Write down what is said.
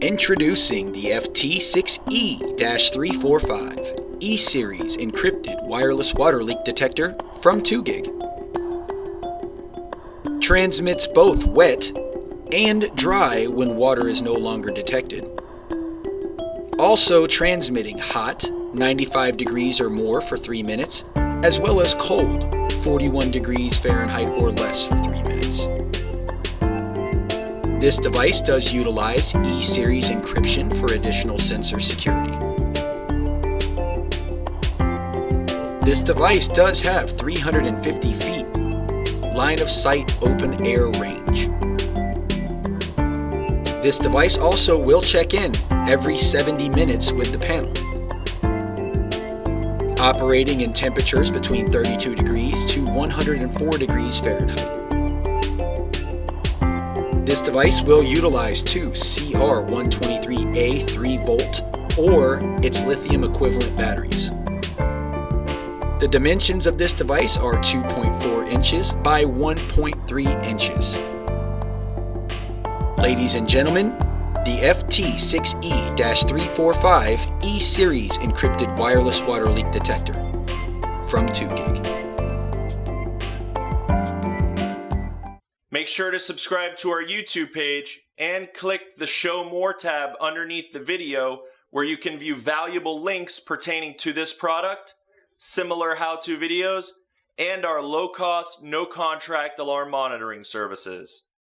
Introducing the FT6E-345 E-Series encrypted wireless water leak detector from 2GIG. Transmits both wet and dry when water is no longer detected. Also transmitting hot, 95 degrees or more for 3 minutes, as well as cold, 41 degrees Fahrenheit or less for 3 minutes. This device does utilize E-Series encryption for additional sensor security. This device does have 350 feet line of sight open air range. This device also will check in every 70 minutes with the panel. Operating in temperatures between 32 degrees to 104 degrees Fahrenheit. This device will utilize two CR123A 3V or its lithium equivalent batteries. The dimensions of this device are 2.4 inches by 1.3 inches. Ladies and gentlemen, the FT6E-345 E-Series encrypted wireless water leak detector from 2GIG. Make sure to subscribe to our YouTube page and click the Show More tab underneath the video where you can view valuable links pertaining to this product, similar how-to videos, and our low-cost, no-contract alarm monitoring services.